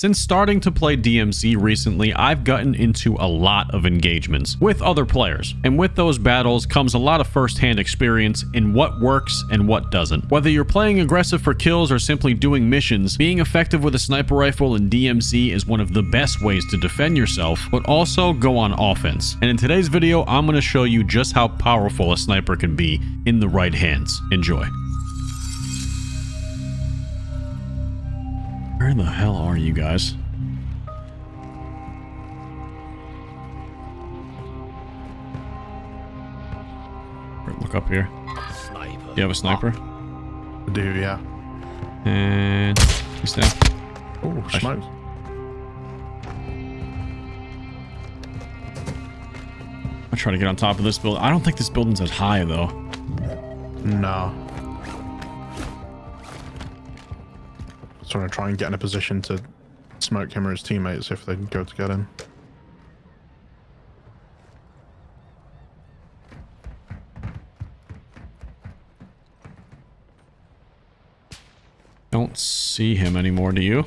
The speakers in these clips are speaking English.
Since starting to play DMZ recently, I've gotten into a lot of engagements with other players, and with those battles comes a lot of first-hand experience in what works and what doesn't. Whether you're playing aggressive for kills or simply doing missions, being effective with a sniper rifle in DMZ is one of the best ways to defend yourself, but also go on offense. And in today's video, I'm going to show you just how powerful a sniper can be in the right hands. Enjoy. Where the hell are you guys? Look up here. Do you have a sniper? I do, yeah. And he's down. Oh, smokes. I try to get on top of this building. I don't think this building's as high though. No. So I'm gonna try and get in a position to smoke him or his teammates if they go to get him. Don't see him anymore, do you?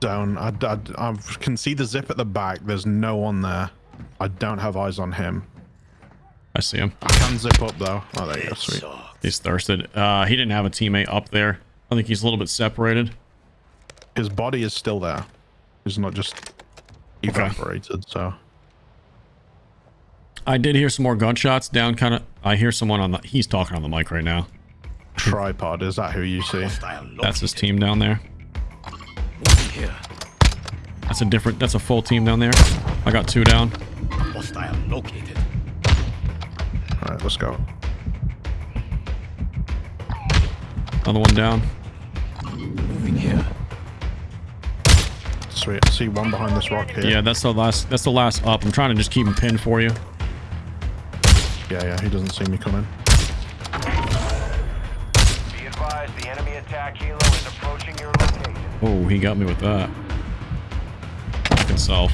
Down. I, I, I can see the zip at the back. There's no one there. I don't have eyes on him. I see him. I can zip up though. Oh, there you go. Sweet. He's thirsted. Uh, he didn't have a teammate up there. I think he's a little bit separated. His body is still there. He's not just evaporated, okay. so. I did hear some more gunshots down kind of. I hear someone on the. He's talking on the mic right now. Tripod, is that who you see? That's his team down there. That's a different. That's a full team down there. I got two down. Hostile located. All right, let's go. Another one down. Moving here. Sweet. I see one behind this rock here. Yeah, that's the last. That's the last up. I'm trying to just keep him pinned for you. Yeah, yeah. He doesn't see me coming. Be advised, the enemy attack helo is approaching your location. Oh, he got me with that. Fucking self.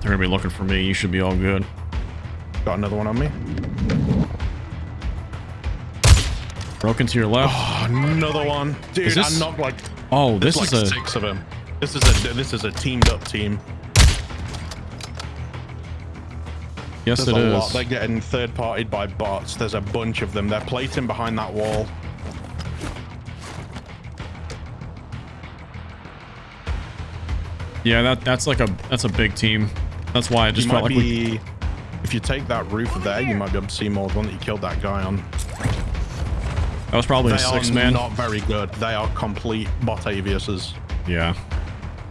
They're gonna be looking for me. You should be all good. Got another one on me. Broken to your left. Oh, another one, dude. Is this- I'm not like. Oh, this There's is like a. six of them. This is a this is a teamed up team. Yes, There's it a is. lot. They're getting third partied by bots. There's a bunch of them. They're plating behind that wall. Yeah, that that's like a that's a big team. That's why I just you felt might like we. be. If you take that roof there, you might be able to see more. The one that you killed that guy on. That was probably They a are six man. not very good. They are complete Botaviuses. Yeah.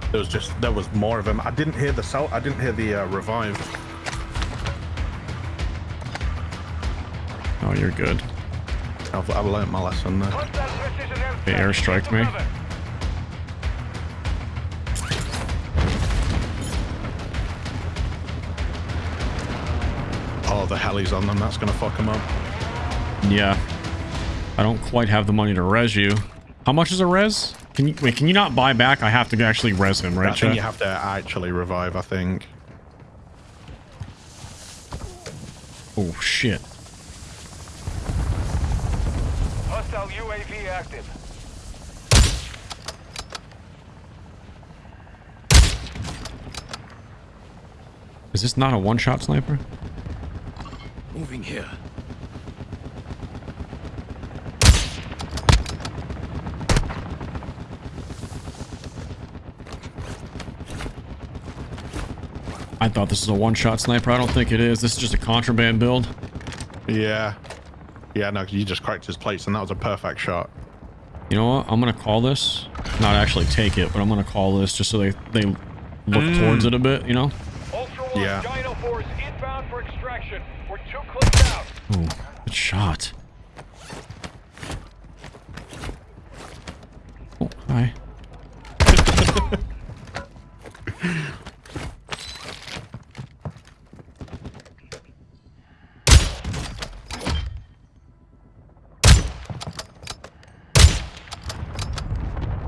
There was just there was more of them. I didn't hear the cell. I didn't hear the uh, revive. Oh, you're good. I've, I've learned my lesson there. They airstriked me. Oh, the helis on them. That's gonna fuck them up. Yeah. I don't quite have the money to res you. How much is a res? Can you wait? Can you not buy back? I have to actually res him, I right? think Chet? you have to actually revive. I think. Oh shit. Hostile UAV active. Is this not a one-shot sniper? Moving here. I thought this was a one-shot sniper. I don't think it is. This is just a contraband build. Yeah. Yeah. No, you just cracked his plates, and that was a perfect shot. You know what? I'm gonna call this. Not actually take it, but I'm gonna call this just so they they look mm. towards it a bit. You know? Ultra One, Yeah. Dino Force inbound for extraction. We're two clicks out. Oh, good shot. Oh, hi.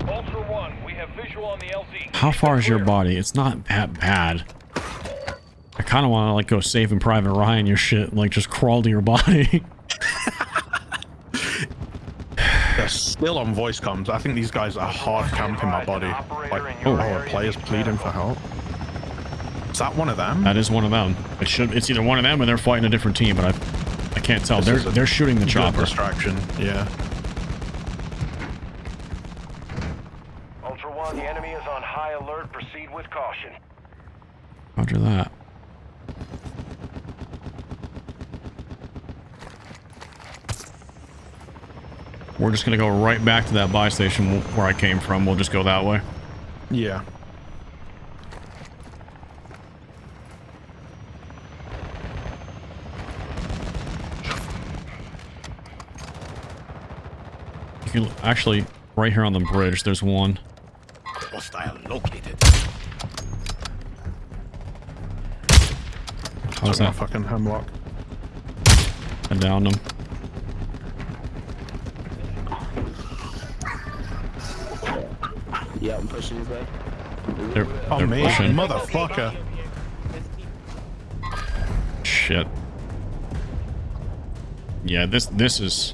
Ultra One, we have visual on the LZ. How far is your body? It's not that bad. I kind of want to like go save and Private Ryan your shit, and, like just crawl to your body. There's still on voice comms. I think these guys are hard camping my body. Like, Oh. a player's pleading for help. Is that one of them? That is one of them. It should. It's either one of them or they're fighting a different team, but I, I can't tell. This They're they're shooting the Good chopper. distraction. Yeah. Ultra One, the enemy is on high alert. Proceed with caution. Roger that. We're just gonna go right back to that buy station where I came from. We'll just go that way. Yeah. You can actually right here on the bridge. There's one. Hostile located. How's that? fucking hemlock. I downed him. Yeah, I'm pushing you back. They're, Oh, they're me, pushing. motherfucker. Shit. Yeah, this this is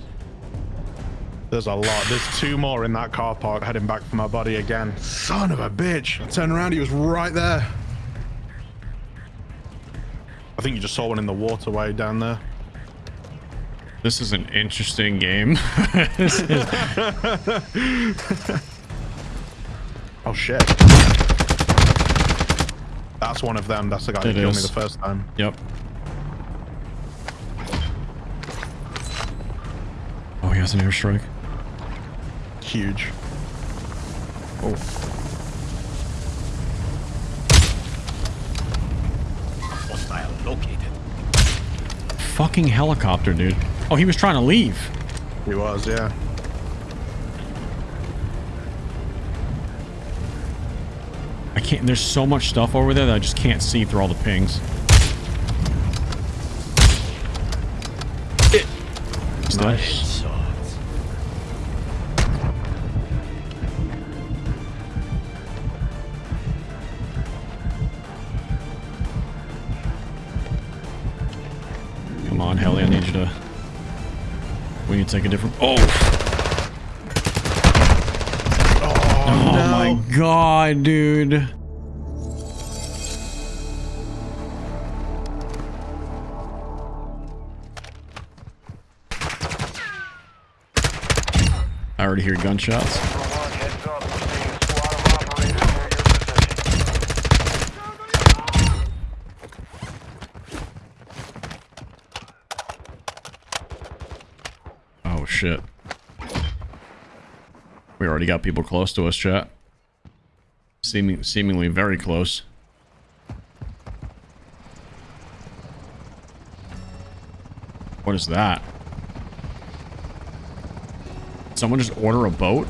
There's a lot. There's two more in that car park heading back for my body again. Son of a bitch. I turned around, he was right there. I think you just saw one in the waterway down there. this is an interesting game. Is- Oh shit. That's one of them. That's the guy It who killed me the first time. yep. Oh, he has an airstrike. Huge. Oh. Hostile located. Fucking helicopter, dude. Oh, he was trying to leave. He was, yeah. I can't. There's so much stuff over there that I just can't see through all the pings. He's dead. On, Helly, I need you to. We need to take a different. Oh! Oh, oh my god, dude. I already hear gunshots. Ultra One, heads up. We're seeing a squad of operators near your position. Oh shit. We already got people close to us, chat. Seeming seemingly very close. What is that? Someone just order a boat?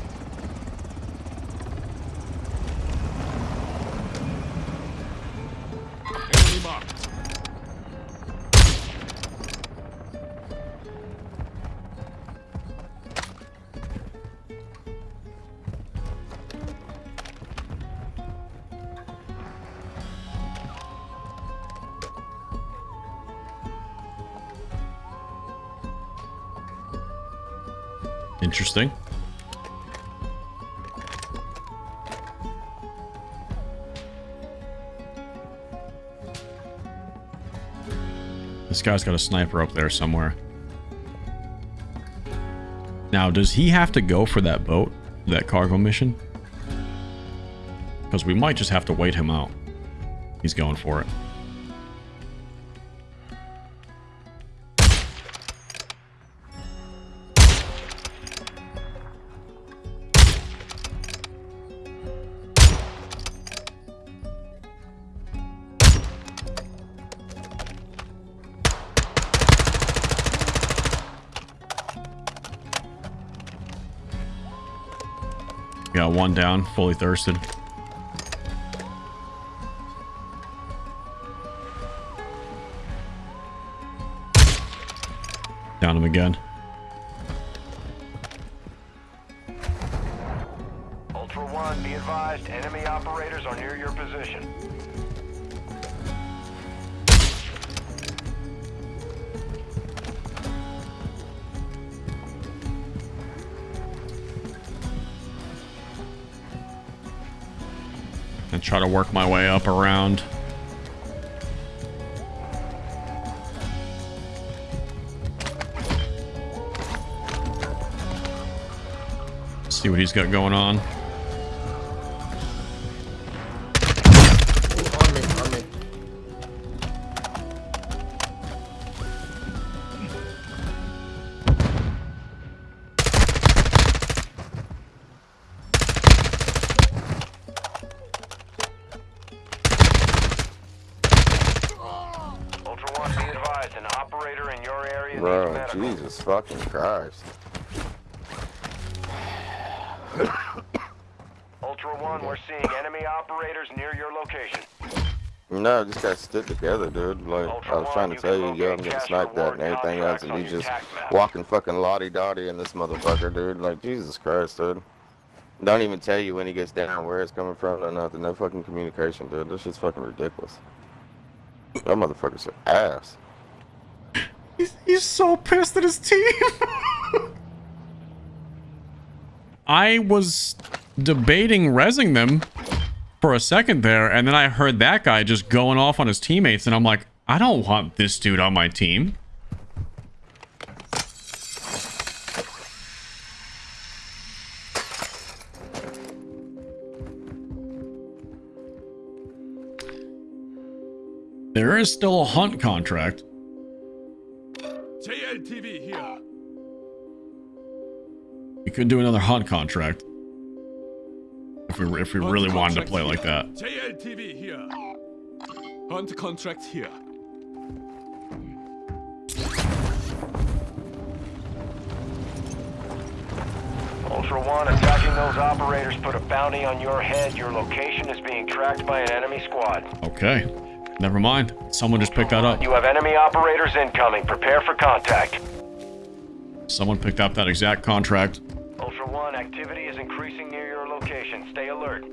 Interesting. This guy's got a sniper up there somewhere. Now, does he have to go for that boat? That cargo mission? Because we might just have to wait him out. He's going for it. One down, fully thirsted. Down him again. Ultra One, be advised, enemy operators are near your position. Try to work my way up around. See what he's got going on. Ultra One, be advised, an operator in your area needs Bro, medical. Jesus fucking Christ. Ultra One, we're seeing enemy operators near your location. No, I just got stood together, dude. Like, I was trying to tell you, yo, I'm getting sniped at and everything else, and you just walking fucking lottie-dottie in this motherfucker, dude. Like, Jesus Christ, dude. Don't even tell you when he gets down where it's coming from or nothing. No fucking communication, dude. This shit's fucking ridiculous. That motherfucker's an ass. He's, he's so pissed at his team. I was debating resing them for a second there, and then I heard that guy just going off on his teammates, and I'm like, I don't want this dude on my team. There is still a hunt contract. JLTV here. We could do another hunt contract. If we if we Hunt really wanted to contract play like that. JLTV here. Hunt contract here. Ultra One, attacking those operators put a bounty on your head. Your location is being tracked by an enemy squad. Okay. Never mind. Someone just picked that up. You have enemy operators incoming. Prepare for contact. Someone picked up that exact contract. Ultra One, activity is increasing near your location. Stay alert.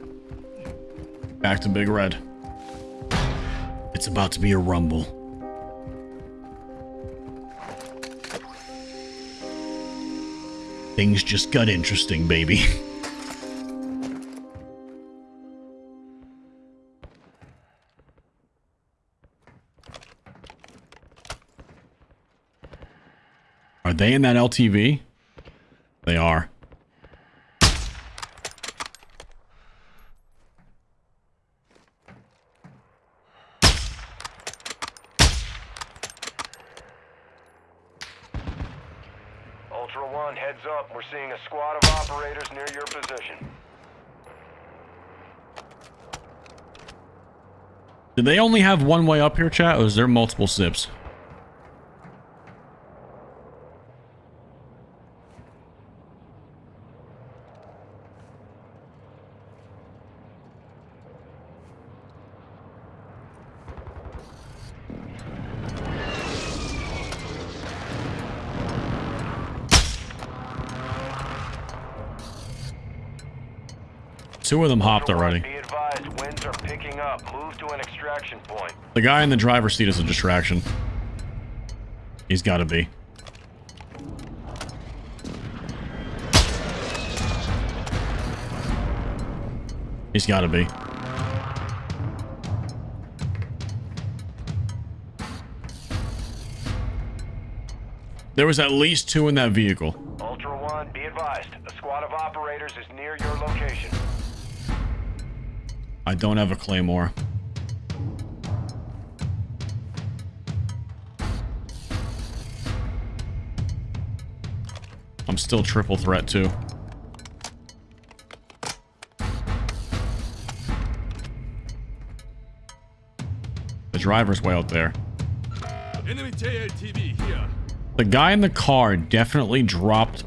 Back to Big Red. It's about to be a rumble. Things just got interesting, baby. Are they in that LTV? They are. Ultra One, heads up. We're seeing a squad of operators near your position. Do they only have one way up here, chat, or is there multiple sips? Two of them hopped already. Be advised, winds are picking up. Move to an extraction point. The guy in the driver's seat is a distraction. He's got to be. He's got to be. There was at least two in that vehicle. Ultra One, be advised. A squad of operators is near your location. I don't have a claymore. I'm still triple threat too. The driver's way out there. Enemy JLTV here. The guy in the car definitely dropped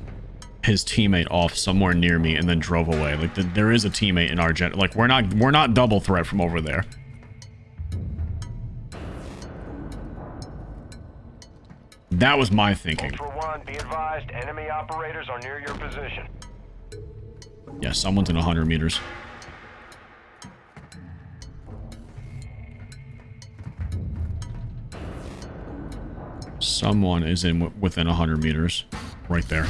his teammate off somewhere near me and then drove away. Like the, there is a teammate in our gen. Like we're not we're not double threat from over there. That was my thinking. One, be advised. Enemy operators are near your position. Yeah, someone's in 100 meters. Someone is in w- within 100 meters. Right there.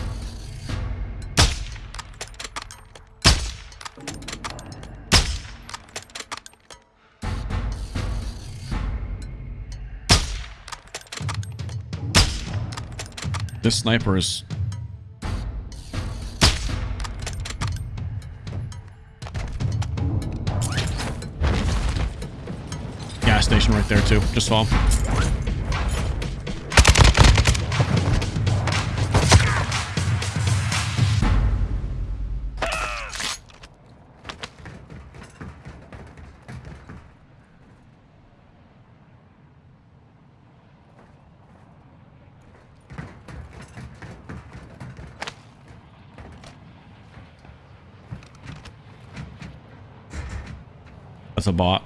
This sniper is... Gas station right there too. Just saw That's a bot.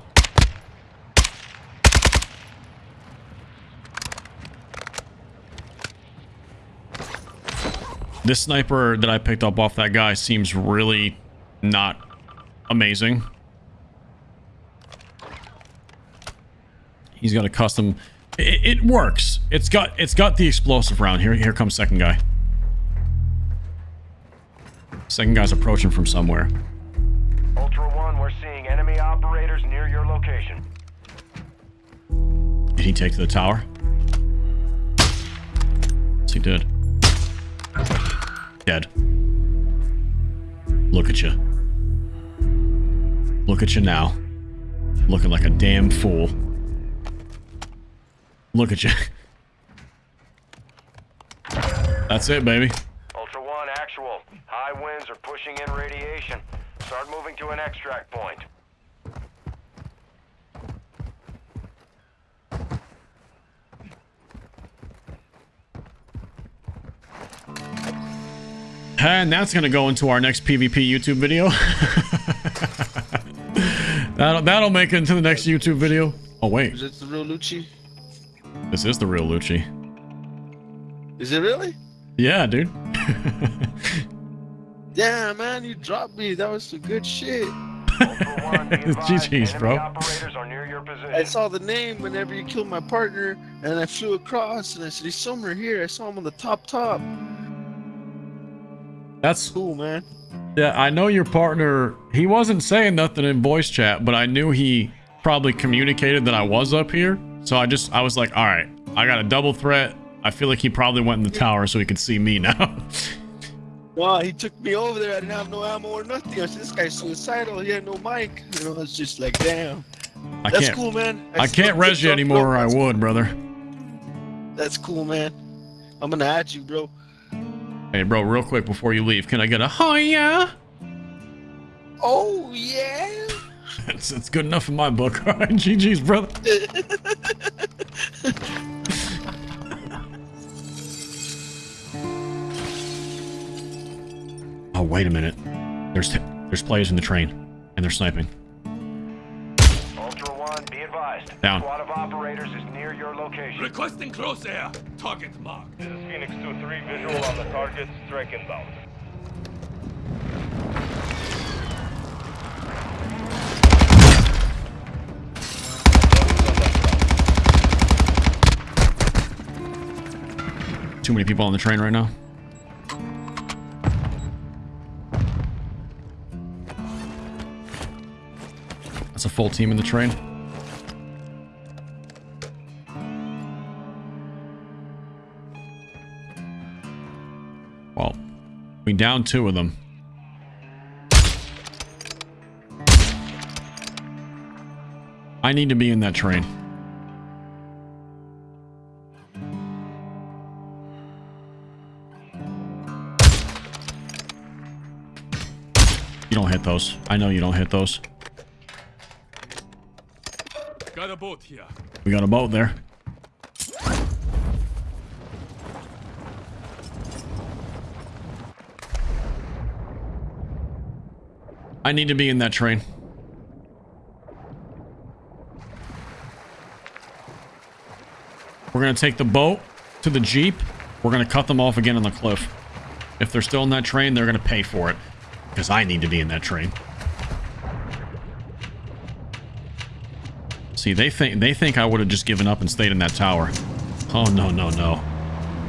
This sniper that I picked up off that guy seems really not amazing. He's got a custom. It, it, works. It's got it's got the explosive round. Here here comes second guy. Second guy's approaching from somewhere. Near your location. Did he take to the tower? Yes, he did. Dead. Look at you. Look at you now. Looking like a damn fool. Look at you. That's it, baby. Ultra One, actual. High winds are pushing in radiation. Start moving to an extract point. And that's going to go into our next PvP YouTube video. that'll, that'll make it into the next YouTube video. Oh, wait. Is it the real Lucci? This is the real Lucci. Is it really? Yeah, dude. yeah, man, you dropped me. That was some good shit. GG's, bro. I saw the name whenever you killed my partner, and I flew across, and I said, he's somewhere here. I saw him on the top top. That's cool, man. Yeah, I know your partner. He wasn't saying nothing in voice chat, but I knew he probably communicated that I was up here. So I just, I was like, all right, I got a double threat. I feel like he probably went in the tower so he could see me now. Wow, he took me over there. I didn't have no ammo or nothing. I said, this guy's suicidal. He had no mic. You know, it's just like, damn. I That's can't, cool, man. I, I can't res you anymore or I would, brother. That's cool, man. I'm gonna add you, bro. Hey, bro, real quick before you leave, can I get a oh yeah? Oh yeah. it's, it's good enough in my book. All right, GG's, brother. oh, wait a minute. There's there's players in the train, and they're sniping. Ultra One, be advised. Down. Squad of operators is near your location. Requesting close air. Target marked. This is Phoenix 2-3, visual on the target, strike inbound. Too many people on the train right now. That's a full team in the train. We down two of them. I need to be in that train. You don't hit those. I know you don't hit those. Got a boat here. We got a boat there. I need to be in that train. We're going to take the boat to the Jeep. We're going to cut them off again on the cliff. If they're still in that train, they're going to pay for it. Because I need to be in that train. See, they think they think I would have just given up and stayed in that tower. Oh, no, no, no.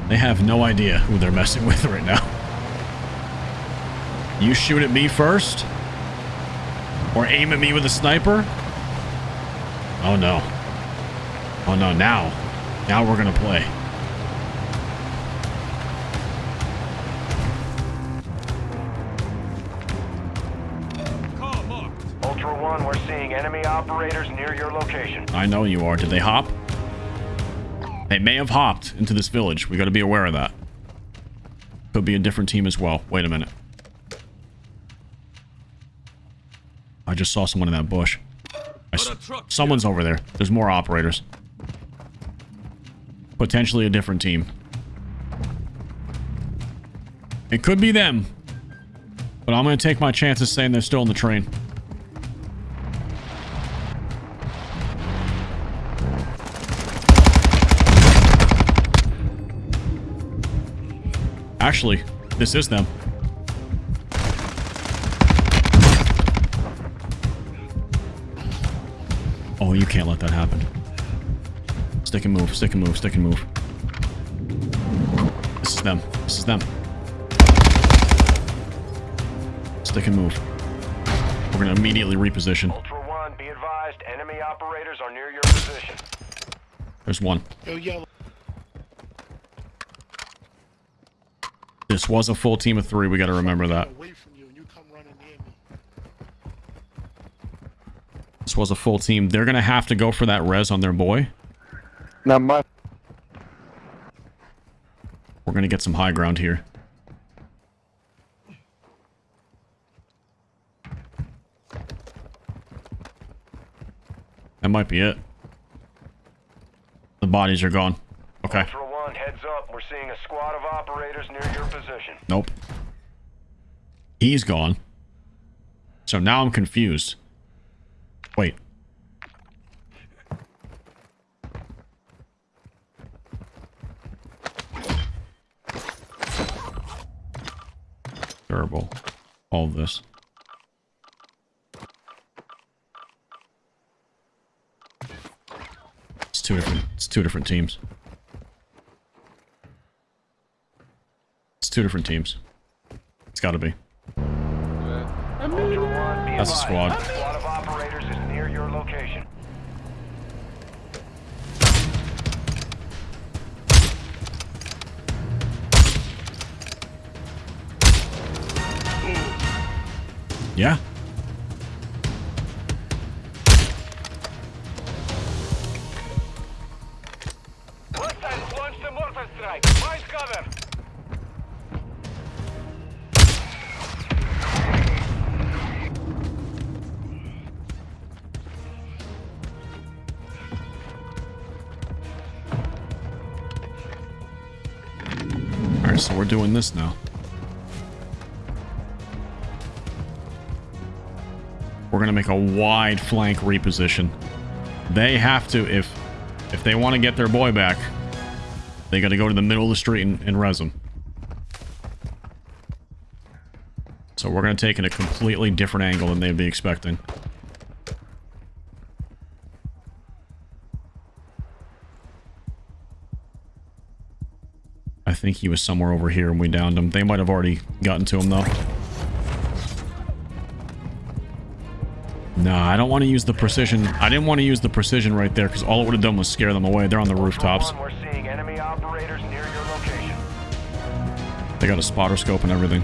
They have no idea who they're messing with right now. You shoot at me first? Or aim at me with a sniper? Oh, no. Oh, no. Now. Now we're going to play. I know you are. Did they hop? They may have hopped into this village. We got to be aware of that. Could be a different team as well. Wait a minute. I just saw someone in that bush. someone's over there. There's more operators. Potentially a different team. It could be them. But I'm going to take my chances saying they're still in the train. Actually, this is them. You can't let that happen. Stick and move, stick and move, stick and move. This is them. This is them. Stick and move. We're gonna immediately reposition. Ultra One, be advised, enemy operators are near your position. There's one. Yo, yellow. This was a full team of three. We got to remember that. Away from you, and you come running near me. This was a full team. They're going to have to go for that res on their boy. Now my We're going to get some high ground here. That might be it. The bodies are gone. Okay. Ultra One, heads up. We're seeing a squad of operators near your position. Nope. He's gone. So now I'm confused. Wait. Terrible. All of this. It's two different it's two different teams. It's two different teams. It's gotta be. Ultra That's a advised, squad. Alright, so we're doing this now. We're gonna make a wide flank reposition. They have to, if if they want to get their boy back, they gotta go to the middle of the street and, and res him. So we're gonna take it a completely different angle than they'd be expecting. I think he was somewhere over here and we downed him. They might have already gotten to him though. I don't want to use the precision. I didn't want to use the precision right there because all it would have done was scare them away. They're on the rooftops. One, we're seeing enemy operators near your location. They got a spotter scope and everything.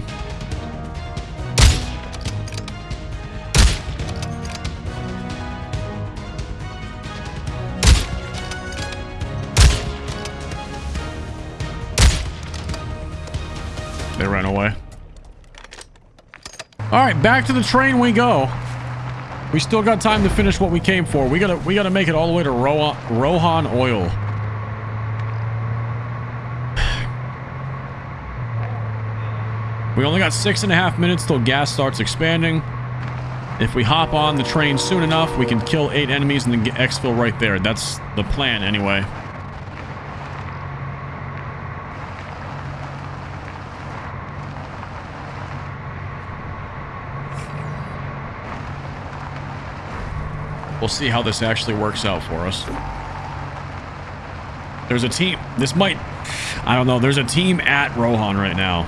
They ran away. All right, back to the train we go. We still got time to finish what we came for. We gotta we gotta make it all the way to Ro Rohan Oil. We only got six and a half minutes till gas starts expanding. If we hop on the train soon enough, we can kill eight enemies and then get exfil right there. That's the plan anyway. We'll see how this actually works out for us. There's a team. This might... I don't know. There's a team at Rohan right now.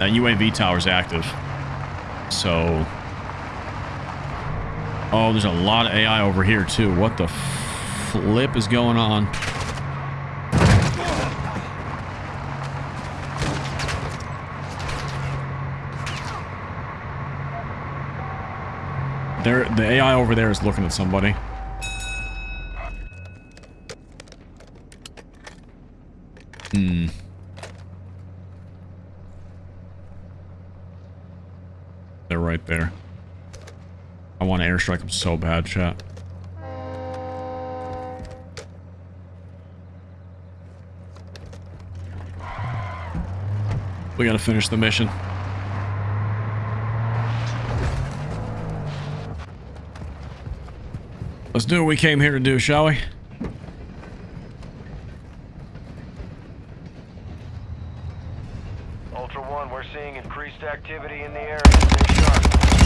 That UAV tower's active. So... Oh, there's a lot of AI over here, too. What the flip is going on? There, the AI over there is looking at somebody. Hmm. They're right there. I want to airstrike them so bad, chat. We gotta finish the mission. Let's do what we came here to do, shall we? Ultra One, we're seeing increased activity in the area. Stay sharp. Ultra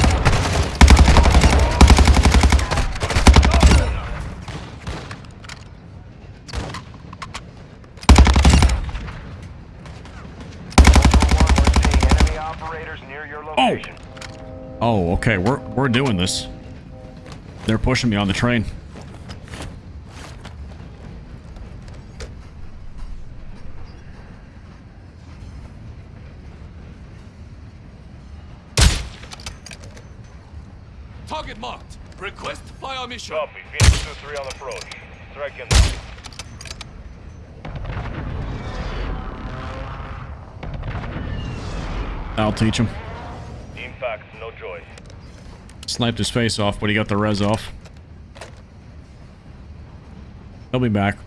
One, we're seeing enemy operators near your oh. location. Oh, okay. We're we're doing this. They're pushing me on the train. Target marked. Request fire mission. Copy. Phoenix 2-3 on approach. Strike inbound. I'll teach him. Sniped his face off, but he got the res off. He'll be back.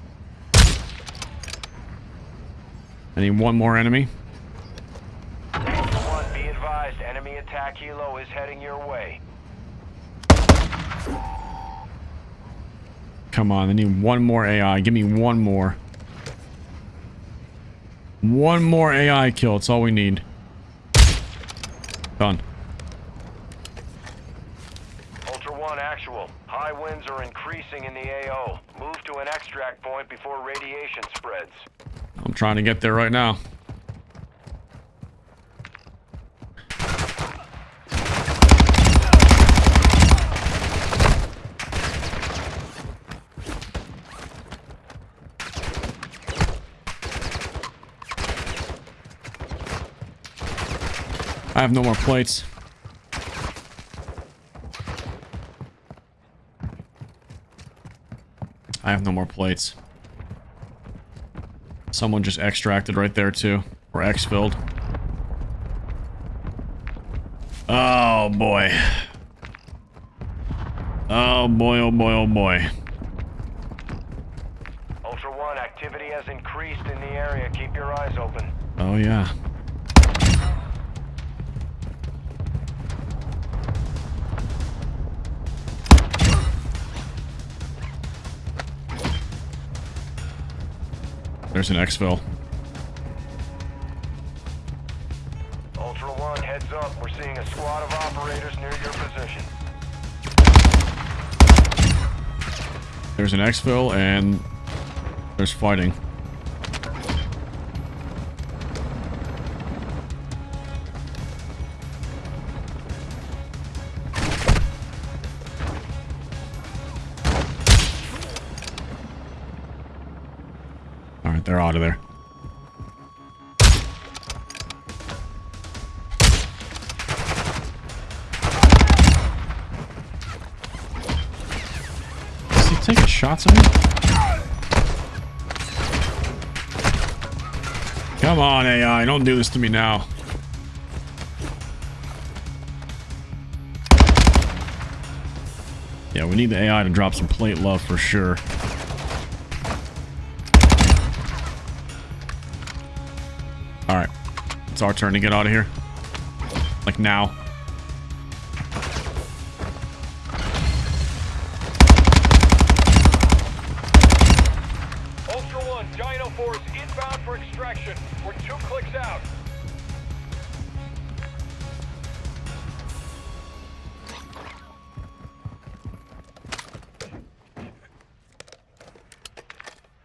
I need one more enemy. One, be advised, enemy attack helo is heading your way. Come on, I need one more AI. Give me one more. One more AI kill. It's all we need. Done. Ultra One, actual. High winds are increasing in the AO. Move to an extract point before radiation spreads. I'm trying to get there right now. I have no more plates. I have no more plates. Someone just extracted right there too. Or exfilled. Oh boy. Oh boy, oh boy, oh boy. Ultra One, activity has increased in the area. Keep your eyes open. Oh yeah. There's an exfil. Ultra One, heads up. We're seeing a squad of operators near your position. There's an exfil and there's fighting. They're out of there. Is he taking shots at me? Come on, AI, don't do this to me now. Yeah, we need the AI to drop some plate love for sure. It's our turn to get out of here. Like now. Ultra One, Dino Force inbound for extraction. We're two clicks out.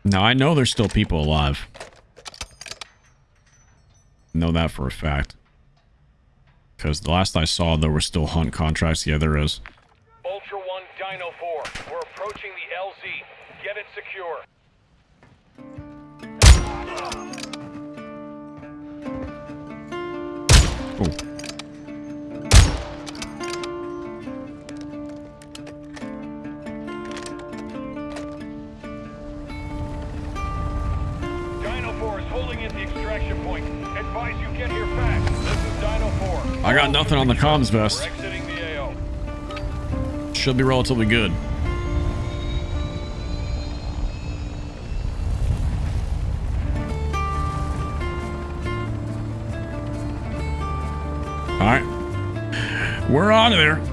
Now, I know there's still people alive. Know that for a fact. Because the last I saw, there were still hunt contracts. Yeah, there is. Ultra One, Dino 4. We're approaching the LZ. Get it secure. I got nothing on the comms vest. exiting the AO. Should be relatively good. All right. We're on there.